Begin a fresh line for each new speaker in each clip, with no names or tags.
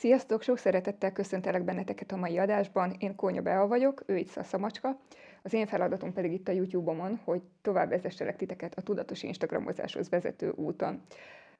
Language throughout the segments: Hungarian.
Sziasztok! Sok szeretettel köszöntelek benneteket a mai adásban. Én Kónya Bea vagyok, ő itt Szaszamacska. Az én feladatom pedig itt a YouTube-omon, hogy tovább vezesselek titeket a tudatos Instagramozáshoz vezető úton.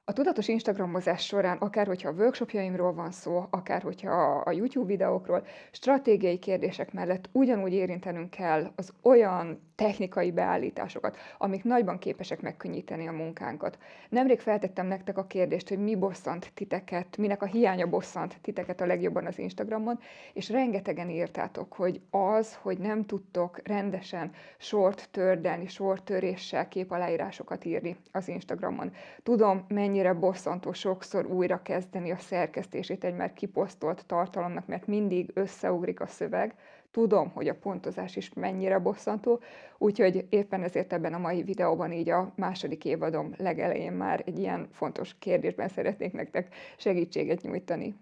A tudatos Instagramozás során, akár hogyha a workshopjaimról van szó, akár hogyha a YouTube videókról, stratégiai kérdések mellett ugyanúgy érintenünk kell az olyan technikai beállításokat, amik nagyban képesek megkönnyíteni a munkánkat. Nemrég feltettem nektek a kérdést, hogy mi bosszant titeket, minek a hiánya bosszant titeket a legjobban az Instagramon, és rengetegen írtátok, hogy az, hogy nem tudtok rendesen sort tördelni, sortöréssel képaláírásokat írni az Instagramon. Tudom, mennyire bosszantó sokszor újra kezdeni a szerkesztését egy már kiposztolt tartalomnak, mert mindig összeugrik a szöveg, Tudom, hogy a pontozás is mennyire bosszantó, úgyhogy éppen ezért ebben a mai videóban így a második évadom legelején már egy ilyen fontos kérdésben szeretnék nektek segítséget nyújtani.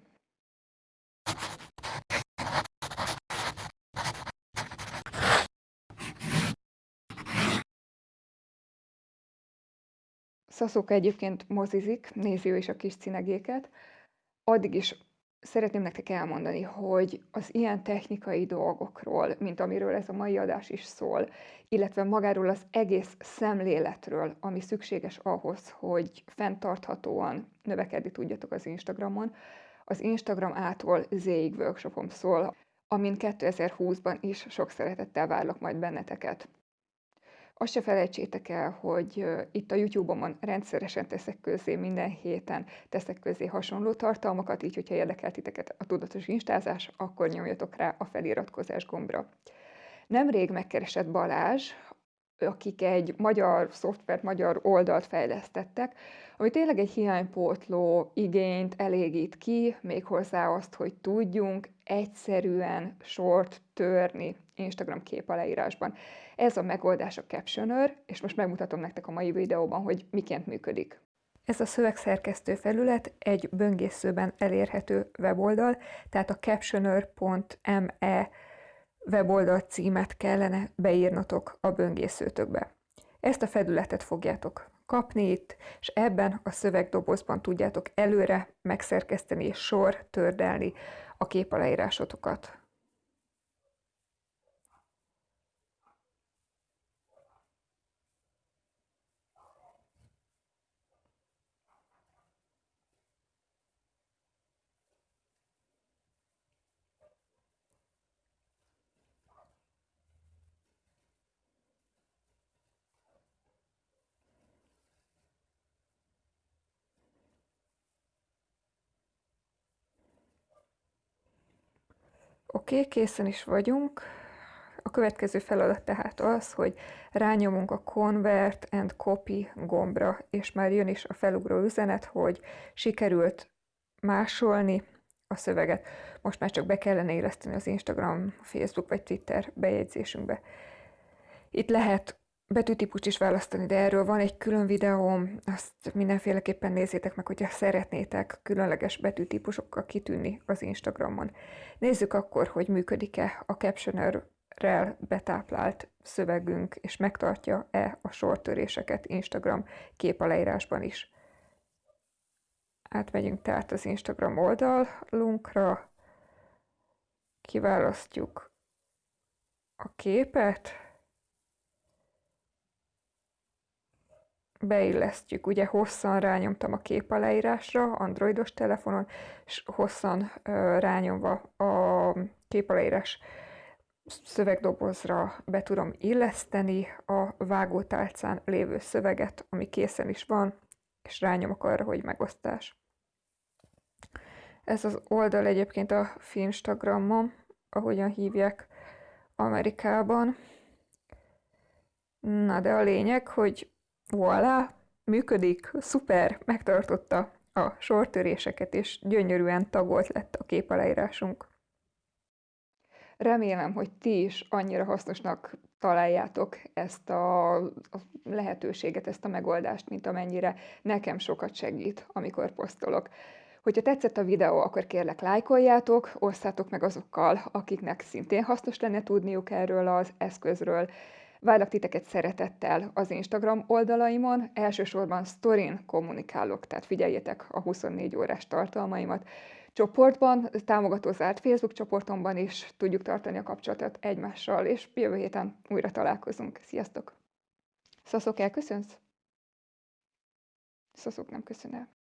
Szaszóka egyébként mozizik, nézi ő is a kis cinegéket. Addig is Szeretném nektek elmondani, hogy az ilyen technikai dolgokról, mint amiről ez a mai adás is szól, illetve magáról az egész szemléletről, ami szükséges ahhoz, hogy fenntarthatóan növekedni tudjatok az Instagramon, az Instagram ától Z-ig workshopom szól, amin 2020-ban is sok szeretettel várlak majd benneteket. Azt se felejtsétek el, hogy itt a YouTube-omon rendszeresen teszek közé, minden héten teszek közé hasonló tartalmakat, így, hogyha érdekel titeket a tudatos instázás, akkor nyomjatok rá a feliratkozás gombra. Nemrég megkeresett Balázs, akik egy magyar szoftvert, magyar oldalt fejlesztettek, ami tényleg egy hiánypótló igényt elégít ki, méghozzá azt, hogy tudjunk egyszerűen sort törni Instagram kép leírásban. Ez a megoldás a Captioner, és most megmutatom nektek a mai videóban, hogy miként működik. Ez a szövegszerkesztő felület egy böngészőben elérhető weboldal, tehát a captioner.me weboldal címet kellene beírnotok a böngészőtökbe. Ezt a felületet fogjátok kapni itt, és ebben a szövegdobozban tudjátok előre megszerkeszteni és sor tördelni a képaleírásotokat. Oké, okay, készen is vagyunk. A következő feladat tehát az, hogy rányomunk a Convert and Copy gombra, és már jön is a felugró üzenet, hogy sikerült másolni a szöveget. Most már csak be kellene éleszteni az Instagram, Facebook vagy Twitter bejegyzésünkbe. Itt lehet betűtípust is választani, de erről van egy külön videóm, azt mindenféleképpen nézzétek meg, hogyha szeretnétek különleges betűtípusokkal kitűnni az Instagramon. Nézzük akkor, hogy működik-e a Captioner-rel betáplált szövegünk, és megtartja-e a sortöréseket Instagram képaleírásban is. Átmegyünk tehát az Instagram oldalunkra, kiválasztjuk a képet, beillesztjük, ugye hosszan rányomtam a kép aláírásra androidos telefonon, és hosszan rányomva a kép aláírás szövegdobozra be tudom illeszteni a vágótálcán lévő szöveget, ami készen is van, és rányomok arra, hogy megosztás. Ez az oldal egyébként a Finstagramon, ahogyan hívják Amerikában. Na de a lényeg, hogy voilà, működik, szuper, megtartotta a sortöréseket, és gyönyörűen tagolt lett a képaleírásunk. Remélem, hogy ti is annyira hasznosnak találjátok ezt a, lehetőséget, ezt a megoldást, mint amennyire nekem sokat segít, amikor posztolok. Hogyha tetszett a videó, akkor kérlek lájkoljátok, osszátok meg azokkal, akiknek szintén hasznos lenne tudniuk erről az eszközről, Várlak titeket szeretettel az Instagram oldalaimon, elsősorban sztorin kommunikálok, tehát figyeljétek a 24 órás tartalmaimat. Csoportban, támogató zárt Facebook csoportomban is tudjuk tartani a kapcsolatot egymással, és jövő héten újra találkozunk. Sziasztok! Szaszok, elköszönsz? Szaszok nem köszön.